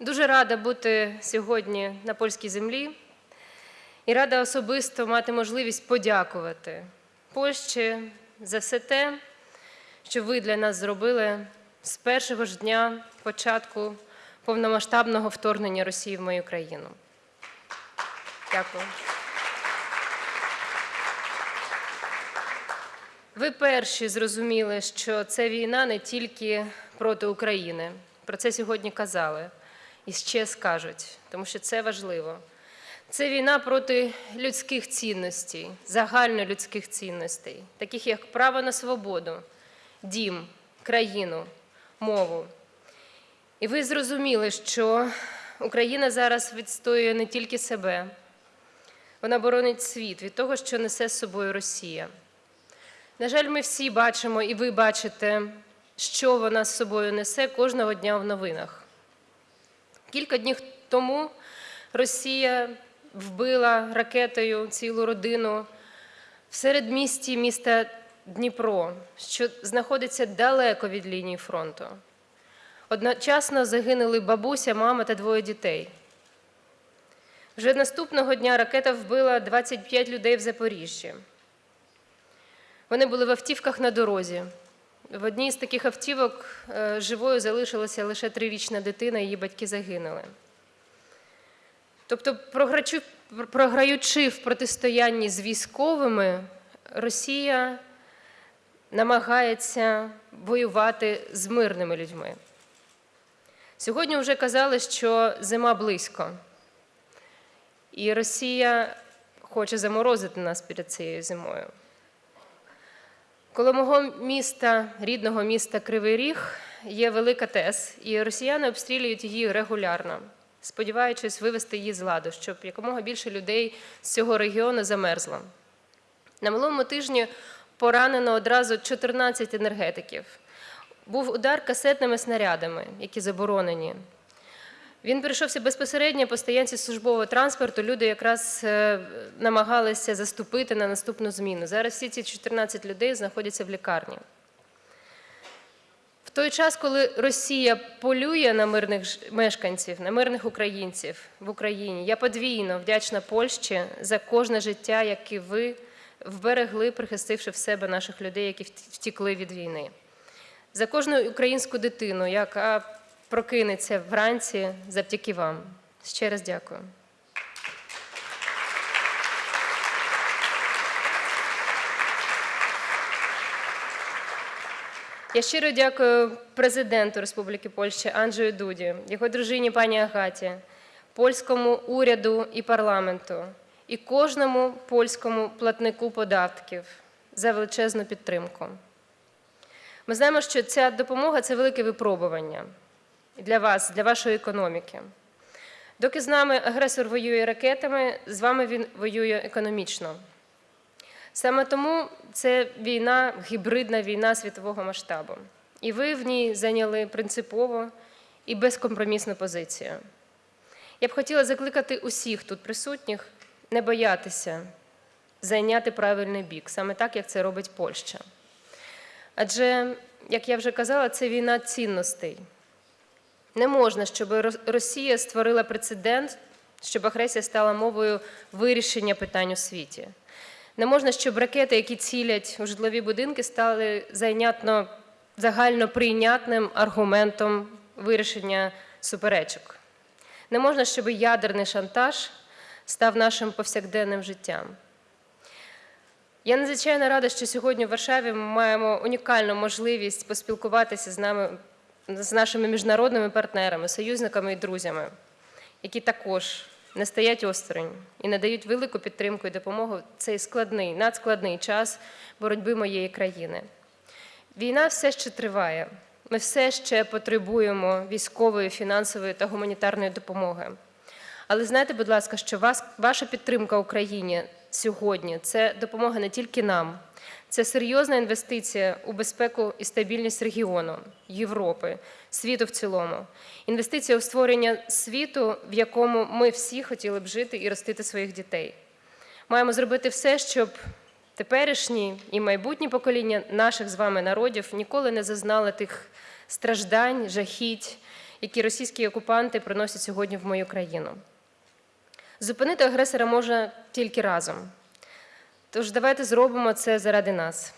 Дуже рада бути сьогодні на польській землі і рада особисто мати можливість подякувати Польщі за все те, що ви для нас зробили з першого ж дня початку повномасштабного вторгнення Росії в мою країну. Дякую. Ви перші зрозуміли, що це війна не тільки проти України. Про це сьогодні казали і ще скажуть, тому що це важливо. Це війна проти людських цінностей, загальнолюдських цінностей, таких як право на свободу, дім, країну, мову. І ви зрозуміли, що Україна зараз відстоює не тільки себе, вона боронить світ від того, що несе з собою Росія. На жаль, ми всі бачимо, і ви бачите, що вона з собою несе кожного дня в новинах. Кілька днів тому Росія вбила ракетою цілу родину в середмісті міста Дніпро, що знаходиться далеко від лінії фронту. Одночасно загинули бабуся, мама та двоє дітей. Вже наступного дня ракета вбила 25 людей в Запоріжжі. Вони були в автівках на дорозі. В одній з таких автівок е, живою залишилася лише трирічна дитина, її батьки загинули. Тобто, програючи в протистоянні з військовими, Росія намагається воювати з мирними людьми. Сьогодні вже казали, що зима близько, і Росія хоче заморозити нас перед цією зимою. Коло мого міста, рідного міста Кривий Ріг, є велика ТЕС, і росіяни обстрілюють її регулярно, сподіваючись вивести її з ладу, щоб якомога більше людей з цього регіону замерзло. На минулому тижні поранено одразу 14 енергетиків. Був удар касетними снарядами, які заборонені. Він прийшовся безпосередньо по стоянці службового транспорту. Люди якраз е, намагалися заступити на наступну зміну. Зараз всі ці 14 людей знаходяться в лікарні. В той час, коли Росія полює на мирних мешканців, на мирних українців в Україні, я подвійно вдячна Польщі за кожне життя, яке ви вберегли, прихистивши в себе наших людей, які втікли від війни. За кожну українську дитину, яка прокинеться вранці завдяки вам. Ще раз дякую. Я щиро дякую президенту Республіки Польща Анджею Дуді, його дружині пані Агаті, польському уряду і парламенту, і кожному польському платнику податків за величезну підтримку. Ми знаємо, що ця допомога це велике випробування для вас, для вашої економіки. Доки з нами агресор воює ракетами, з вами він воює економічно. Саме тому це війна, гібридна війна світового масштабу. І ви в ній зайняли принципову і безкомпромісну позицію. Я б хотіла закликати усіх тут присутніх не боятися зайняти правильний бік, саме так, як це робить Польща. Адже, як я вже казала, це війна цінностей. Не можна, щоб Росія створила прецедент, щоб агресія стала мовою вирішення питань у світі. Не можна, щоб ракети, які цілять у житлові будинки, стали зайнятно загально прийнятним аргументом вирішення суперечок. Не можна, щоб ядерний шантаж став нашим повсякденним життям. Я надзвичайно рада, що сьогодні в Варшаві ми маємо унікальну можливість поспілкуватися з нами, з нашими міжнародними партнерами, союзниками і друзями, які також не стоять осторонь і надають велику підтримку і допомогу в цей складний, надскладний час боротьби моєї країни. Війна все ще триває. Ми все ще потребуємо військової, фінансової та гуманітарної допомоги. Але знайте, будь ласка, що вас, ваша підтримка Україні сьогодні це допомога не тільки нам, це серйозна інвестиція у безпеку і стабільність регіону, Європи, світу в цілому. Інвестиція у створення світу, в якому ми всі хотіли б жити і ростити своїх дітей. Маємо зробити все, щоб теперішні і майбутні покоління наших з вами народів ніколи не зазнали тих страждань, жахіть, які російські окупанти приносять сьогодні в мою країну. Зупинити агресора можна тільки разом. Тож давайте зробимо це заради нас.